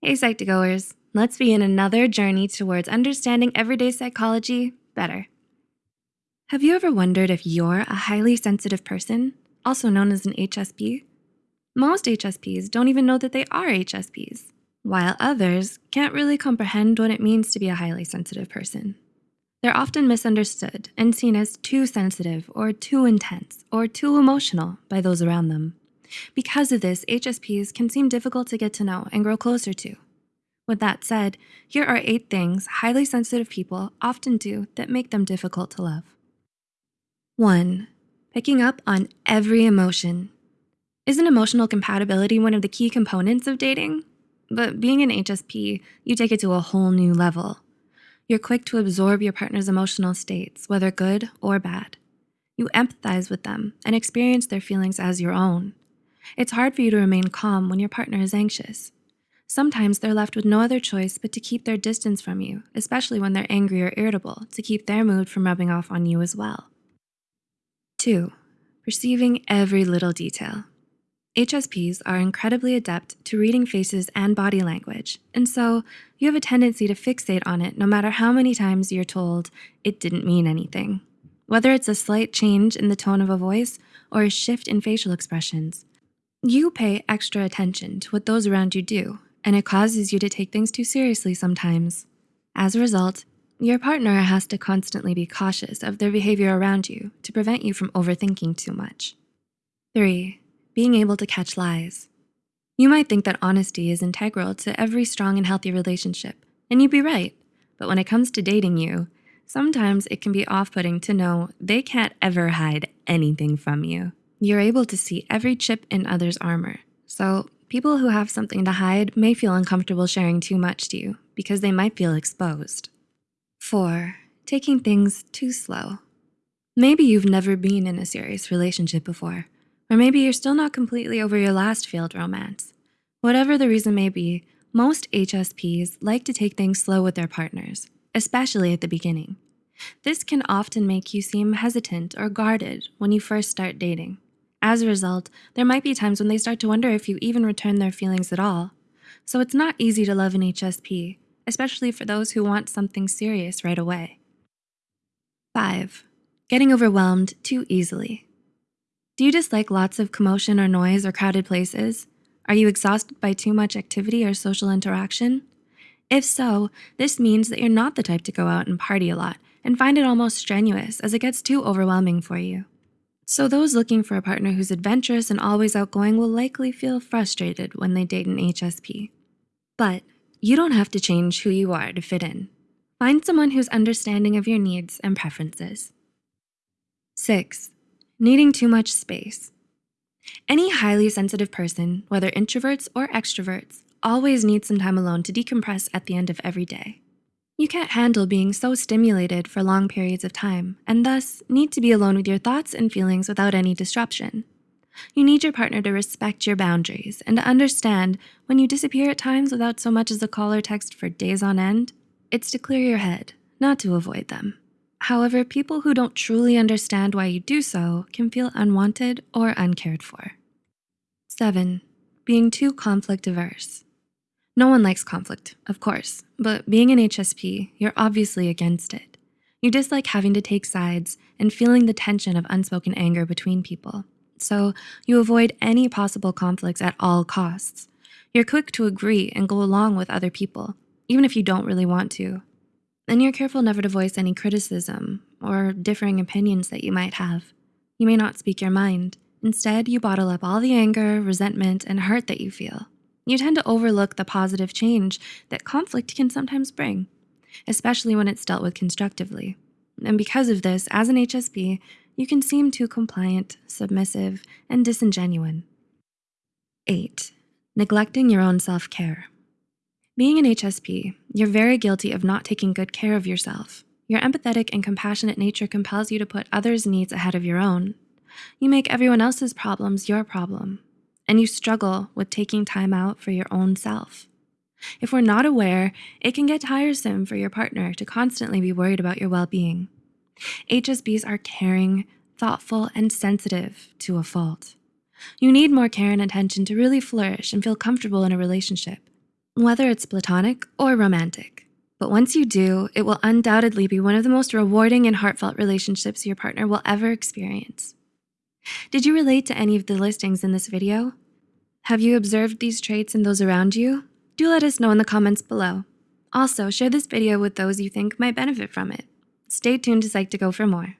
Hey, Psych2Goers, let's begin another journey towards understanding everyday psychology better. Have you ever wondered if you're a highly sensitive person, also known as an HSP? Most HSPs don't even know that they are HSPs, while others can't really comprehend what it means to be a highly sensitive person. They're often misunderstood and seen as too sensitive or too intense or too emotional by those around them. Because of this, HSPs can seem difficult to get to know and grow closer to. With that said, here are eight things highly sensitive people often do that make them difficult to love. One, picking up on every emotion. Isn't emotional compatibility one of the key components of dating? But being an HSP, you take it to a whole new level. You're quick to absorb your partner's emotional states, whether good or bad. You empathize with them and experience their feelings as your own. It's hard for you to remain calm when your partner is anxious. Sometimes they're left with no other choice but to keep their distance from you, especially when they're angry or irritable, to keep their mood from rubbing off on you as well. Two, perceiving every little detail. HSPs are incredibly adept to reading faces and body language, and so you have a tendency to fixate on it no matter how many times you're told it didn't mean anything. Whether it's a slight change in the tone of a voice or a shift in facial expressions, you pay extra attention to what those around you do, and it causes you to take things too seriously sometimes. As a result, your partner has to constantly be cautious of their behavior around you to prevent you from overthinking too much. Three, being able to catch lies. You might think that honesty is integral to every strong and healthy relationship, and you'd be right. But when it comes to dating you, sometimes it can be off-putting to know they can't ever hide anything from you. You're able to see every chip in others' armor. So people who have something to hide may feel uncomfortable sharing too much to you because they might feel exposed. Four, taking things too slow. Maybe you've never been in a serious relationship before, or maybe you're still not completely over your last failed romance. Whatever the reason may be, most HSPs like to take things slow with their partners, especially at the beginning. This can often make you seem hesitant or guarded when you first start dating. As a result, there might be times when they start to wonder if you even return their feelings at all. So it's not easy to love an HSP, especially for those who want something serious right away. Five, getting overwhelmed too easily. Do you dislike lots of commotion or noise or crowded places? Are you exhausted by too much activity or social interaction? If so, this means that you're not the type to go out and party a lot and find it almost strenuous as it gets too overwhelming for you. So those looking for a partner who's adventurous and always outgoing will likely feel frustrated when they date an HSP. But you don't have to change who you are to fit in. Find someone who's understanding of your needs and preferences. Six, needing too much space. Any highly sensitive person, whether introverts or extroverts, always needs some time alone to decompress at the end of every day. You can't handle being so stimulated for long periods of time and thus need to be alone with your thoughts and feelings without any disruption. You need your partner to respect your boundaries and to understand when you disappear at times without so much as a call or text for days on end, it's to clear your head, not to avoid them. However, people who don't truly understand why you do so can feel unwanted or uncared for. Seven, being too conflict averse. No one likes conflict, of course, but being an HSP, you're obviously against it. You dislike having to take sides and feeling the tension of unspoken anger between people. So you avoid any possible conflicts at all costs. You're quick to agree and go along with other people, even if you don't really want to. And you're careful never to voice any criticism or differing opinions that you might have. You may not speak your mind. Instead, you bottle up all the anger, resentment, and hurt that you feel you tend to overlook the positive change that conflict can sometimes bring, especially when it's dealt with constructively. And because of this, as an HSP, you can seem too compliant, submissive, and disingenuine. Eight, neglecting your own self-care. Being an HSP, you're very guilty of not taking good care of yourself. Your empathetic and compassionate nature compels you to put others' needs ahead of your own. You make everyone else's problems your problem, and you struggle with taking time out for your own self. If we're not aware, it can get tiresome for your partner to constantly be worried about your well-being. HSPs are caring, thoughtful, and sensitive to a fault. You need more care and attention to really flourish and feel comfortable in a relationship. whether it's platonic or romantic. But once you do, it will undoubtedly be one of the most rewarding and heartfelt relationships your partner will ever experience. Did you relate to any of the listings in this video? Have you observed these traits in those around you? Do let us know in the comments below. Also, share this video with those you think might benefit from it. Stay tuned to Psych2Go for more.